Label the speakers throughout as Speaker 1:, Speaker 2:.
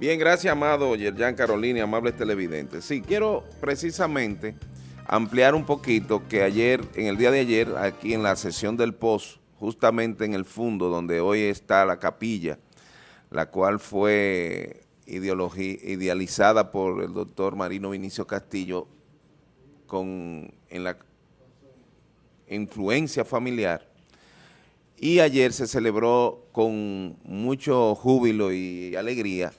Speaker 1: Bien, gracias, amado Yerjan Carolina y amables televidentes. Sí, quiero precisamente ampliar un poquito que ayer, en el día de ayer, aquí en la sesión del POS, justamente en el fondo donde hoy está la capilla, la cual fue idealizada por el doctor Marino Vinicio Castillo con, en la influencia familiar, y ayer se celebró con mucho júbilo y alegría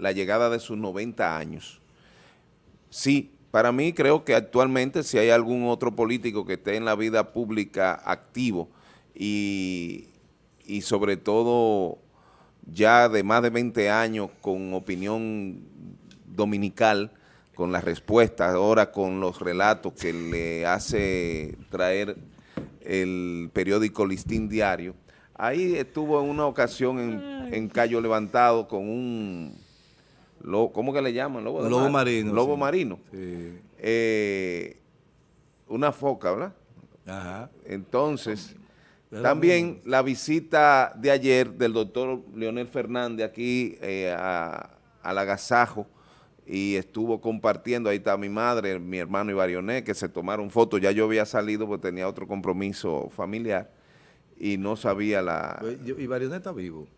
Speaker 1: la llegada de sus 90 años. Sí, para mí creo que actualmente si hay algún otro político que esté en la vida pública activo y, y sobre todo ya de más de 20 años con opinión dominical, con las respuestas, ahora con los relatos que le hace traer el periódico Listín Diario. Ahí estuvo en una ocasión en, en Cayo Levantado con un ¿cómo que le llaman?
Speaker 2: Lobo, lobo marino.
Speaker 1: Lobo marino. Eh, una foca, ¿verdad? Ajá. Entonces, también la visita de ayer del doctor Leonel Fernández aquí eh, al agasajo y estuvo compartiendo, ahí está mi madre, mi hermano Ibarioné, que se tomaron fotos, ya yo había salido porque tenía otro compromiso familiar y no sabía la...
Speaker 2: Pues, Ibarioné está vivo.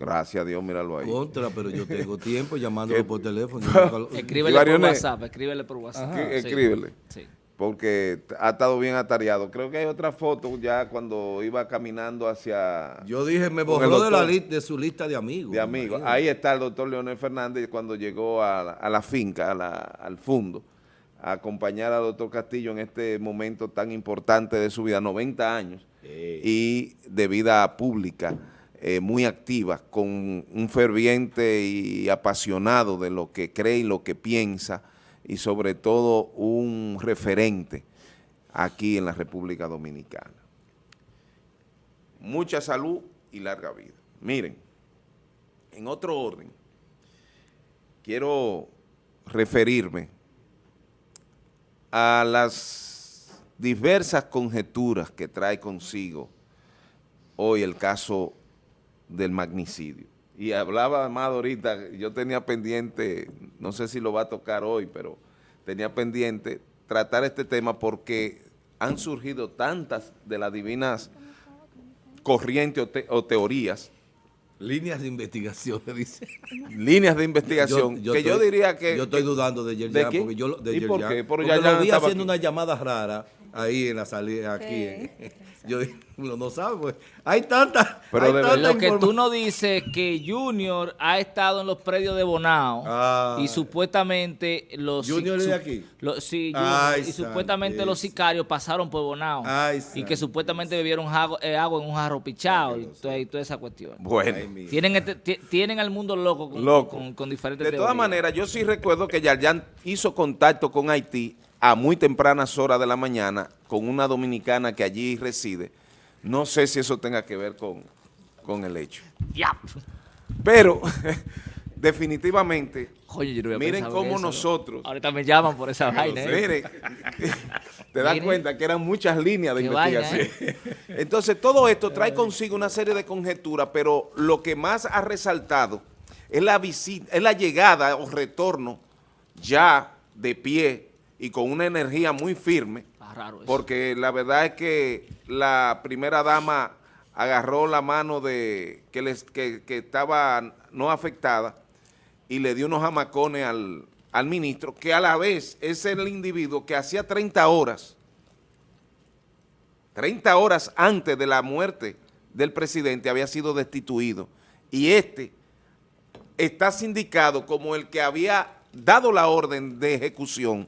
Speaker 1: Gracias a Dios, míralo ahí.
Speaker 2: Contra, pero yo tengo tiempo llamándolo por teléfono.
Speaker 3: Escríbele por WhatsApp, escríbele por WhatsApp.
Speaker 1: Escríbele. Sí. Porque ha estado bien atareado. Creo que hay otra foto ya cuando iba caminando hacia...
Speaker 2: Yo dije, me borró de, la de su lista de amigos.
Speaker 1: De amigos. Ahí está el doctor Leonel Fernández cuando llegó a, la finca, al fondo, a acompañar al doctor Castillo en este momento tan importante de su vida, 90 años, y de vida pública. Eh, muy activa, con un ferviente y apasionado de lo que cree y lo que piensa, y sobre todo un referente aquí en la República Dominicana. Mucha salud y larga vida. Miren, en otro orden, quiero referirme a las diversas conjeturas que trae consigo hoy el caso del magnicidio. Y hablaba más ahorita, yo tenía pendiente, no sé si lo va a tocar hoy, pero tenía pendiente tratar este tema porque han surgido tantas de las divinas corrientes o, teorías.
Speaker 2: Líneas de investigación, dice.
Speaker 1: Líneas de investigación, que yo diría que...
Speaker 2: Yo estoy dudando de Yerjan, porque yo... De ¿Y por qué? Porque lo vi haciendo una llamada rara ahí en la salida, aquí. yo uno no sabe, pues. Hay tantas.
Speaker 3: Pero lo que tú no dices que Junior ha estado en los predios de Bonao ah. y supuestamente los
Speaker 2: Junior de aquí.
Speaker 3: sí, y supuestamente los sicarios pasaron por Bonao y que supuestamente bebieron eh, agua en un jarro pichado y, toda, esa cuestión.
Speaker 1: Bueno,
Speaker 3: tienen este, tienen al mundo loco con, con, diferentes
Speaker 1: De todas maneras, yo sí recuerdo que Yarjan hizo contacto con Haití a muy tempranas horas de la mañana con una dominicana que allí reside. No sé si eso tenga que ver con, con el hecho.
Speaker 3: Ya.
Speaker 1: Pero, definitivamente, miren cómo nosotros...
Speaker 3: Ahorita me llaman por esa vaina.
Speaker 1: ¿eh? Miren, te das cuenta que eran muchas líneas de investigación. ¿eh? Entonces, todo esto trae consigo una serie de conjeturas, pero lo que más ha resaltado es la, visita, es la llegada o retorno ya de pie y con una energía muy firme, porque la verdad es que la primera dama agarró la mano de que, les, que, estaba no afectada y le dio unos jamacones al, al ministro, que a la vez es el individuo que hacía 30 horas, 30 horas antes de la muerte del presidente había sido destituido. Y este está sindicado como el que había dado la orden de ejecución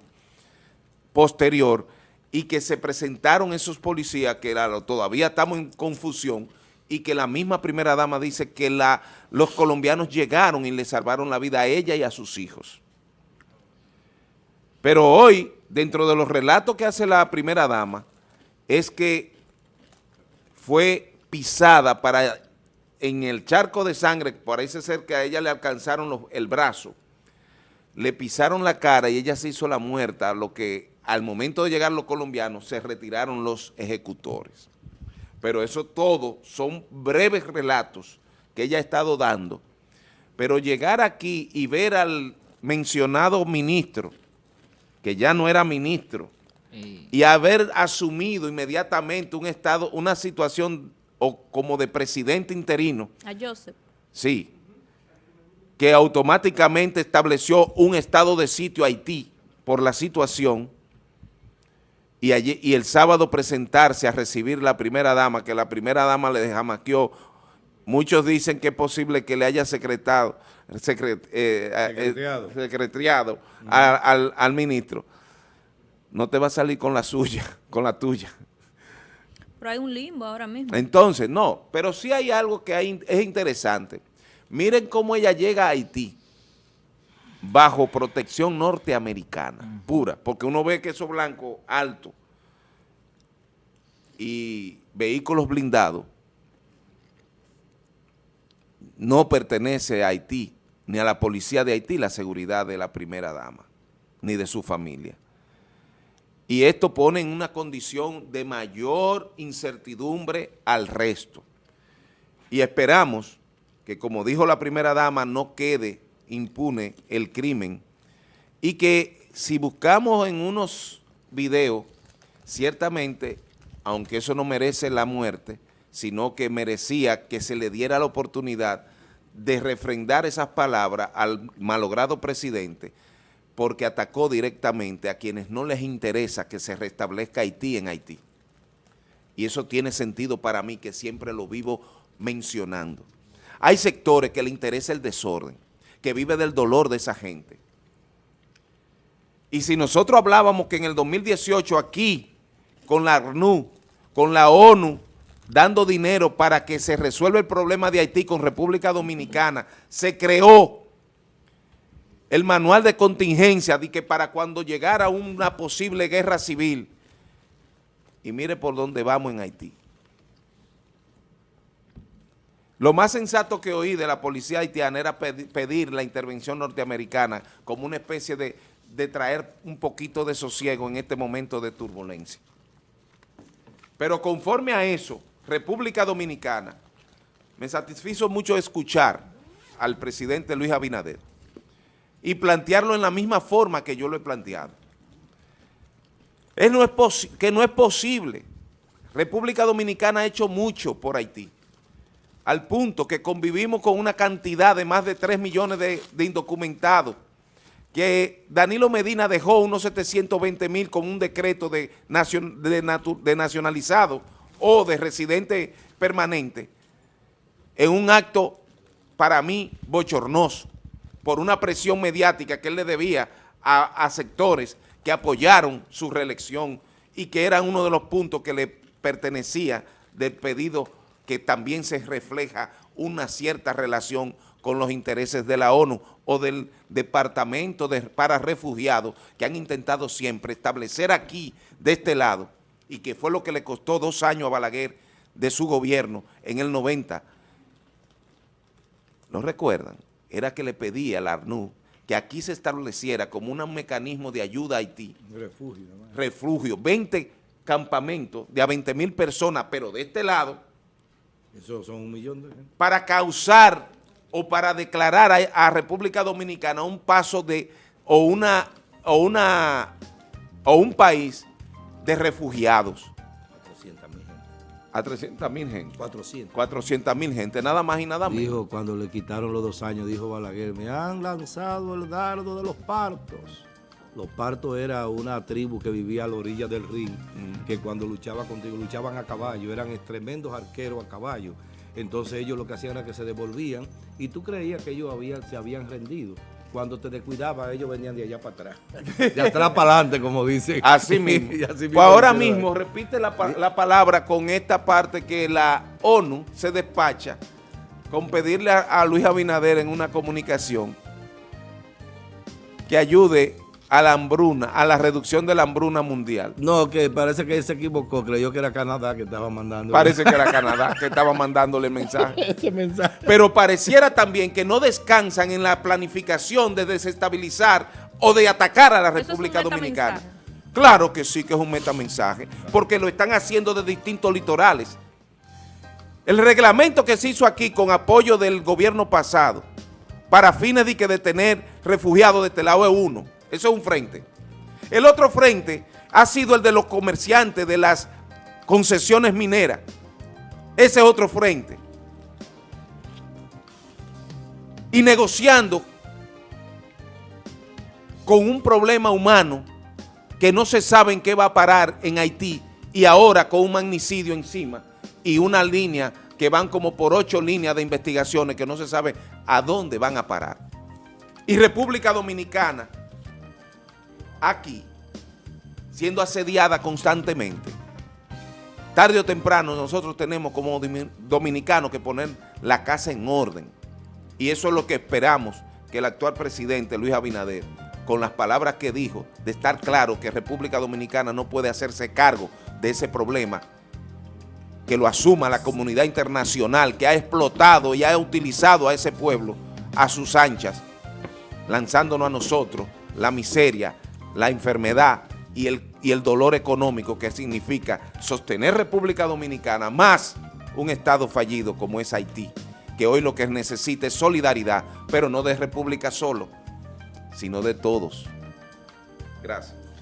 Speaker 1: posterior y que se presentaron esos policías que todavía estamos en confusión y que la misma primera dama dice que la, los colombianos llegaron y le salvaron la vida a ella y a sus hijos. Pero hoy, dentro de los relatos que hace la primera dama, es que fue pisada para en el charco de sangre, parece ser que a ella le alcanzaron el brazo, le pisaron la cara y ella se hizo la muerta, lo que al momento de llegar los colombianos se retiraron los ejecutores. Pero eso todo son breves relatos que ella ha estado dando. Pero llegar aquí y ver al mencionado ministro, que ya no era ministro, y haber asumido inmediatamente un estado, una situación o como de presidente interino.
Speaker 4: A Joseph.
Speaker 1: Sí, que automáticamente estableció un estado de sitio a Haití por la situación y, allí, y el sábado presentarse a recibir la primera dama, que la primera dama le jamaqueó, muchos dicen que es posible que le haya secretado, secret, eh, eh, secretariado, al, al ministro no te va a salir con la suya, con la tuya.
Speaker 4: Pero hay un limbo ahora mismo.
Speaker 1: Entonces, no, pero sí hay algo que es interesante. Miren cómo ella llega a Haití bajo protección norteamericana, pura, porque uno ve que esos blancos altos y vehículos blindados no pertenece a Haití, ni a la policía de Haití, la seguridad de la primera dama, ni de su familia y esto pone en una condición de mayor incertidumbre al resto. Y esperamos que, como dijo la primera dama, no quede impune el crimen y que si buscamos en unos videos, ciertamente, aunque eso no merece la muerte, sino que merecía que se le diera la oportunidad de refrendar esas palabras al malogrado presidente, porque atacó directamente a quienes no les interesa que se restablezca Haití en Haití. Y eso tiene sentido para mí que siempre lo vivo mencionando. Hay sectores que le interesa el desorden, que vive del dolor de esa gente. Y si nosotros hablábamos que en el 2018 aquí, con la ARNU, con la ONU, dando dinero para que se resuelva el problema de Haití con República Dominicana, se creó el manual de contingencia de que para cuando llegara una posible guerra civil, y mire por dónde vamos en Haití. Lo más sensato que oí de la policía haitiana era pedir la intervención norteamericana como una especie de, de traer un poquito de sosiego en este momento de turbulencia. Pero conforme a eso, República Dominicana, me satisfizo mucho escuchar al presidente Luis Abinader, y plantearlo en la misma forma que yo lo he planteado. Es no es que no es posible. República Dominicana ha hecho mucho por Haití, al punto que convivimos con una cantidad de más de 3 millones de, indocumentados, que Danilo Medina dejó unos 720 mil con un decreto de, de nacionalizado o de residente permanente, en un acto para mí bochornoso por una presión mediática que él le debía a, sectores que apoyaron su reelección y que era uno de los puntos que le pertenecía del pedido que también se refleja una cierta relación con los intereses de la ONU o del Departamento de, para Refugiados que han intentado siempre establecer aquí, de este lado, y que fue lo que le costó dos años a Balaguer de su gobierno en el 90. ¿Lo recuerdan? era que le pedía al ARNU que aquí se estableciera como un mecanismo de ayuda a Haití. Refugio. Refugio. 20 campamentos de a 20 mil personas, pero de este lado.
Speaker 2: Eso son un millón de gente.
Speaker 1: Para causar o para declarar a, a República Dominicana un paso de, o una, o una, o un país de refugiados a 300 mil gente.
Speaker 2: 400.
Speaker 1: 400 mil gente, nada más y nada
Speaker 2: menos. Dijo, cuando le quitaron los dos años, dijo Balaguer, me han lanzado el dardo de los partos. Los partos era una tribu que vivía a la orilla del ring, mm. que cuando luchaba contigo, luchaban a caballo, eran tremendos arqueros a caballo. Entonces ellos lo que hacían era que se devolvían y tú creías que ellos habían, se habían rendido cuando te descuidaba, ellos venían de allá para atrás. De atrás para adelante, como dicen.
Speaker 1: Así mismo. pues ahora mismo, repite la, la, palabra con esta parte que la ONU se despacha con pedirle a Luis Abinader en una comunicación que ayude a la hambruna, a la reducción de la hambruna mundial.
Speaker 2: No, que parece que él se equivocó, creyó que era Canadá que estaba mandando.
Speaker 1: Parece que era Canadá que estaba mandándole mensaje. Ese mensaje. Pero pareciera también que no descansan en la planificación de desestabilizar o de atacar a la República Dominicana. Claro que sí que es un metamensaje, porque lo están haciendo de distintos litorales. El reglamento que se hizo aquí con apoyo del gobierno pasado, para fines de que de tener refugiados de este lado es uno. Eso es un frente. El otro frente ha sido el de los comerciantes de las concesiones mineras. Ese es otro frente. Y negociando con un problema humano que no se sabe en qué va a parar en Haití y ahora con un magnicidio encima y una línea que van como por ocho líneas de investigaciones que no se sabe a dónde van a parar. Y República Dominicana, aquí, siendo asediada constantemente, tarde o temprano nosotros tenemos como dominicanos que poner la casa en orden. Y eso es lo que esperamos que el actual presidente Luis Abinader con las palabras que dijo, de estar claro que República Dominicana no puede hacerse cargo de ese problema, que lo asuma la comunidad internacional que ha explotado y ha utilizado a ese pueblo a sus anchas, lanzándonos a nosotros la miseria, la enfermedad y el, y el dolor económico que significa sostener República Dominicana más un Estado fallido como es Haití, que hoy lo que necesita es solidaridad, pero no de República solo, sino de todos. Gracias.